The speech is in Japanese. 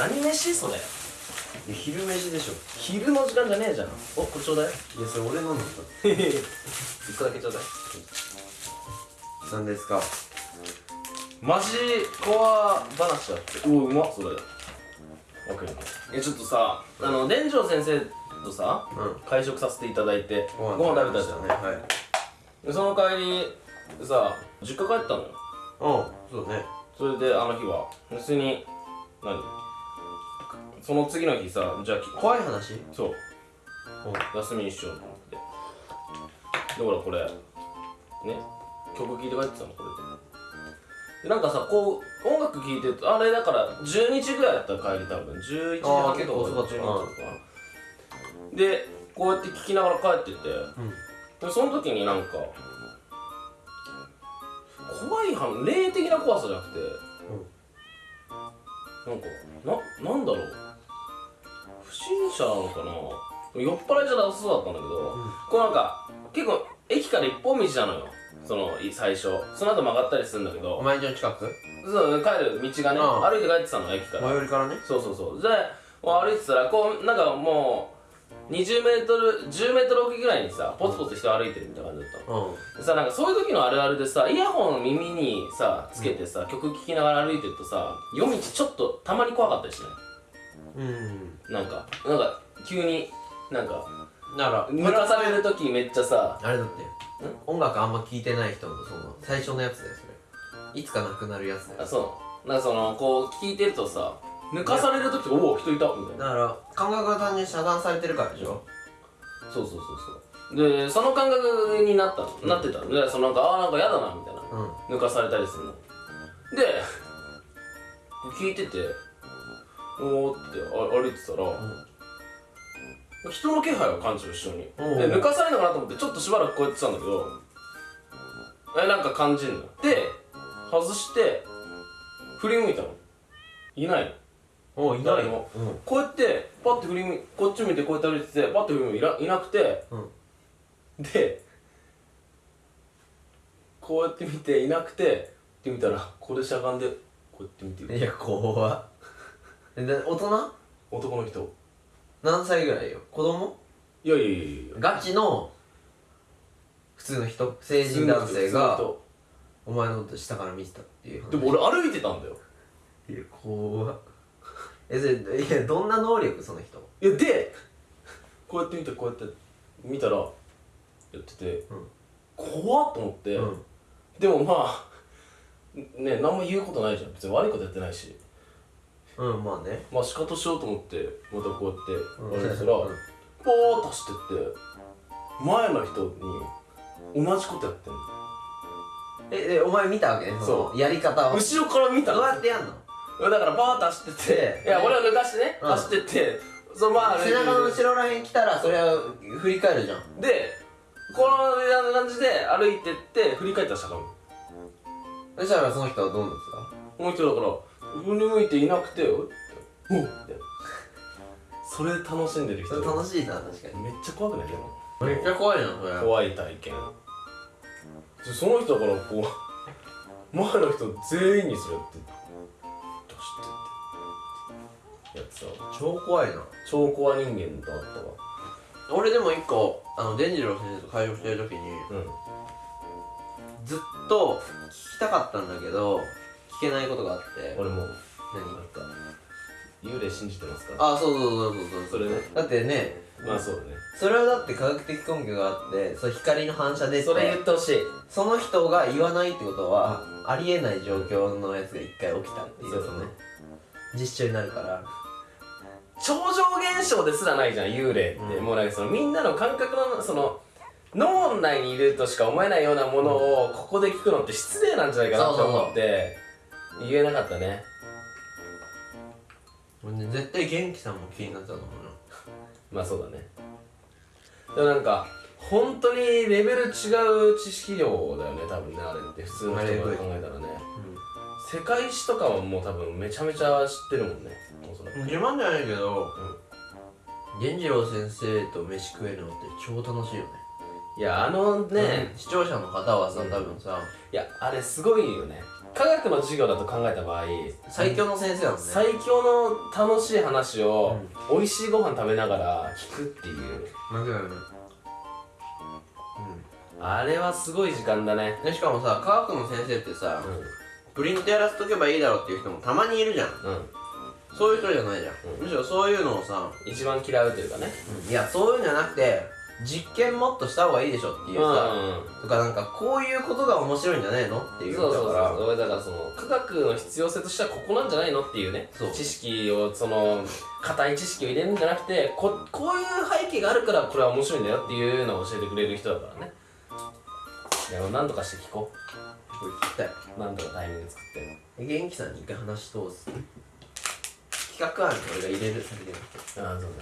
何飯それ？昼飯でしょ。昼の時間じゃねえじゃん。おこれちょうだい。いやそれ俺のなんだ。一個だけちょうだい。何ですか？マジコア話だって。おおうまっそれ。オッケーえちょっとさあの伝城先生とさうん。会食させていただいてご飯食べたじゃん。ね。はい。でその帰りさ実家帰ったの？ようんそうね。それであの日は。普通に何？その次の日さじゃあき怖い話？そう。休みにしようと思って。でほらこれね曲聴いて帰ってたのこれで。でなんかさこう音楽聴いてるとあれだから12時ぐらいだったら帰り多分11時半結構遅かった12時半とかでこうやって聴きながら帰ってて、でその時になんか怖い話霊的な怖さじゃなくて、なんかななんだろう不審者なのかな？酔っ払いじゃなさそうだったんだけど、こうなんか結構駅から一本道なのよ。そのい最初。その後曲がったりするんだけど。お前んちの近く？そう帰る道がね、うん。歩いて帰ってたの駅から。最寄りからね。そうそうそう。で歩いてたらこうなんかもう20メートル10メートル奥ぐらいにさポツポツ人歩いてるみたいな感じだったの。うん。でさなんかそういう時のあるあるでさイヤホンを耳にさつけてさ、曲聴きながら歩いてるとさ夜道ちょっとたまに怖かったりしない？うん。なんかなんか急になんかだから抜かされる時めっちゃさあれだって。音楽あんま聴いてない人のその最初のやつだよそれ。いつかなくなるやつだよ。あそう。なんかそのこう聞いてるとさ抜かされる時おお人いたみたいな。だから感覚が単純に遮断されてるからでしょ？そうそうそうそう。でその感覚になったの、なってたの。でそのなんかああなんか嫌だなみたいな。うん。抜かされたりするの。で聞いてておおってあ歩いてたら、人の気配を感じる後ろに。で抜かされるのかなと思ってちょっとしばらくこうやってたんだけどえなんか感じるの。で外して振り向いたの。いないの。おい誰も。うん。こうやってパッて振り向いこっち見てこうやって歩いててパッて振り向いていなくてうん。でこうやって見ていなくてって見たらこれしゃがんでこうやって見てる。いや怖っえで大人？男の人。何歳ぐらいよ？子供？いやいやいやいや。ガチの普通の人？成人男性普が通のお前のこと下から見てたっていう話。人でも俺歩いてたんだよ。いや怖っ。えそれいやどんな能力？その人。いやでこうやって見てこうやって見たらやってて、うん。怖っと思って、うん。でもまあね何も言うことないじゃん。別に悪いことやってないしうんまあね。まあ仕方しようと思ってまたこうやってうん。歩いてたら、うん。ポーッと走ってって前の人に同じことやってんの。えでお前見たわけ？ねそう。のやり方を。後ろから見たどうのやってやんの？だからバーッと走ってていや俺は抜かしてね、うん。走ってってそのまあ背中の後ろらへん来たらそれは振り返るじゃん。でこの感じで歩いてって振り返ったらしゃがむそしたらその人はどうなんですか？この人だから振り向いていなくてお。っおっそれ楽しんでる人。楽しいな確かに。めっちゃ怖くない？でも。めっちゃ怖いなそれ。怖い体験。でその人だからこう前の人全員にそれやって出してって。やってさ超怖いな。超怖人間だったわ。俺でも一個あの伝次郎先生と会話してる時にうん。ずっと聞きたかったんだけど聞けないことがあって。俺もなん何か幽霊信じてますかあそうそうそうそうそう。それね。だってねまあそうだね。それはだって科学的根拠があってそう光の反射でそれ言ってほしい。その人が言わないってことはありえない状況のやつが一回起きたっていう。そうそうね。実証になるから。超常現象ですらないじゃん幽霊って、うん。もうなんかそのみんなの感覚のその脳内にいるとしか思えないようなものをここで聞くのって失礼なんじゃないかなって思って言えなかったね。俺ね絶対元気さんも気になったと思うよ まあそうだね。でもなんか本当にレベル違う知識量だよね多分ねあれって。普通の人が考えたらね。世界史とかはもう多分めちゃめちゃ知ってるもんね。おそらく。自慢じゃないけど源次郎先生と飯食えるのって超楽しいよね。いやあのね、視聴者の方はさ多分さいやあれすごいよね科学の授業だと考えた場合最強の先生だもんね。最強の楽しい話を、美味しいご飯食べながら聞くっていう。間違いない。あれはすごい時間だね。でしかもさ科学の先生ってさ、プリントやらせとけばいいだろうっていう人もたまにいるじゃん。うん、うん、そういう人じゃないじゃん、うん。むしろそういうのをさ、一番嫌うというかね。いやそういうんじゃなくて実験もっとした方がいいでしょっていうさ、とかなんかこういうことが面白いんじゃないのっていうそうそうそう。だから。俺だからその科学の必要性としてはここなんじゃないのっていうね知識をその硬い知識を入れるんじゃなくてここういう背景があるからこれは面白いんだよっていうのを教えてくれる人だからね。いやもう何とかして聞ここれ聞きたい。うなんとかタイミング作って。元気さんに一回話し通す？企画案に俺が入れる先でああそうね